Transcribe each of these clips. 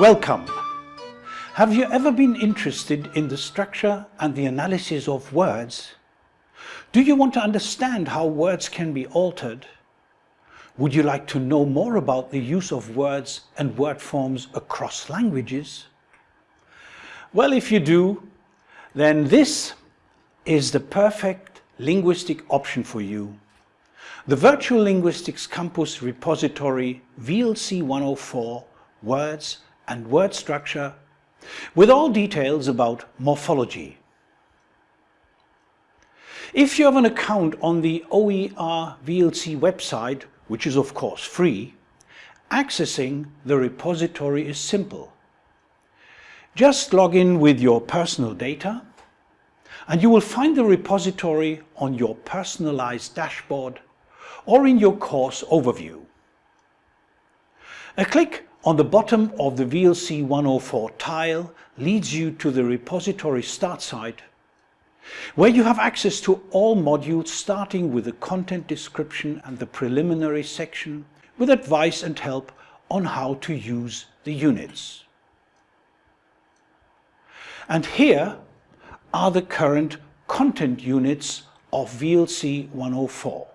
Welcome! Have you ever been interested in the structure and the analysis of words? Do you want to understand how words can be altered? Would you like to know more about the use of words and word forms across languages? Well, if you do, then this is the perfect linguistic option for you. The Virtual Linguistics Campus repository VLC 104 Words and Word Structure with all details about morphology. If you have an account on the OER VLC website, which is of course free, accessing the repository is simple. Just log in with your personal data and you will find the repository on your personalized dashboard or in your course overview. A click on the bottom of the VLC 104 tile leads you to the repository start site where you have access to all modules starting with the content description and the preliminary section with advice and help on how to use the units. And here are the current content units of VLC 104.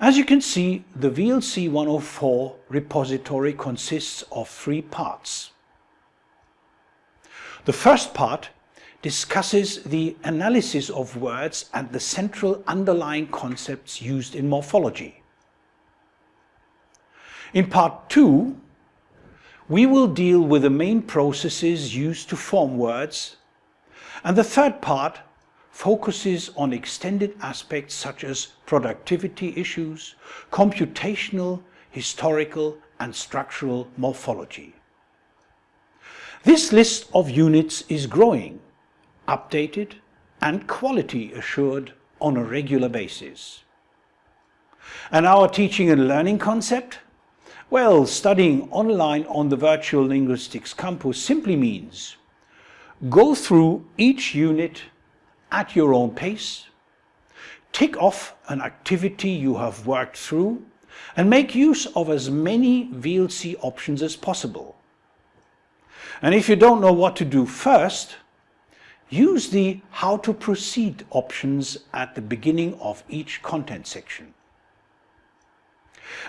As you can see, the VLC 104 repository consists of three parts. The first part discusses the analysis of words and the central underlying concepts used in morphology. In part 2, we will deal with the main processes used to form words and the third part focuses on extended aspects such as productivity issues, computational, historical and structural morphology. This list of units is growing updated and quality assured on a regular basis. And our teaching and learning concept? Well, studying online on the Virtual Linguistics Campus simply means go through each unit at your own pace, tick off an activity you have worked through and make use of as many VLC options as possible. And if you don't know what to do first, Use the How to Proceed options at the beginning of each content section.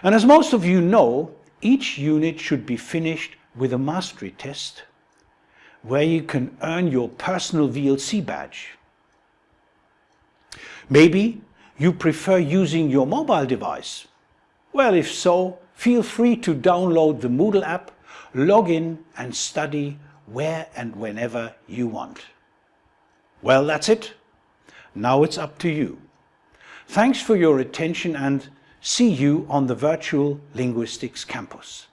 And as most of you know, each unit should be finished with a mastery test where you can earn your personal VLC badge. Maybe you prefer using your mobile device. Well, if so, feel free to download the Moodle app, log in and study where and whenever you want. Well, that's it. Now it's up to you. Thanks for your attention and see you on the Virtual Linguistics Campus.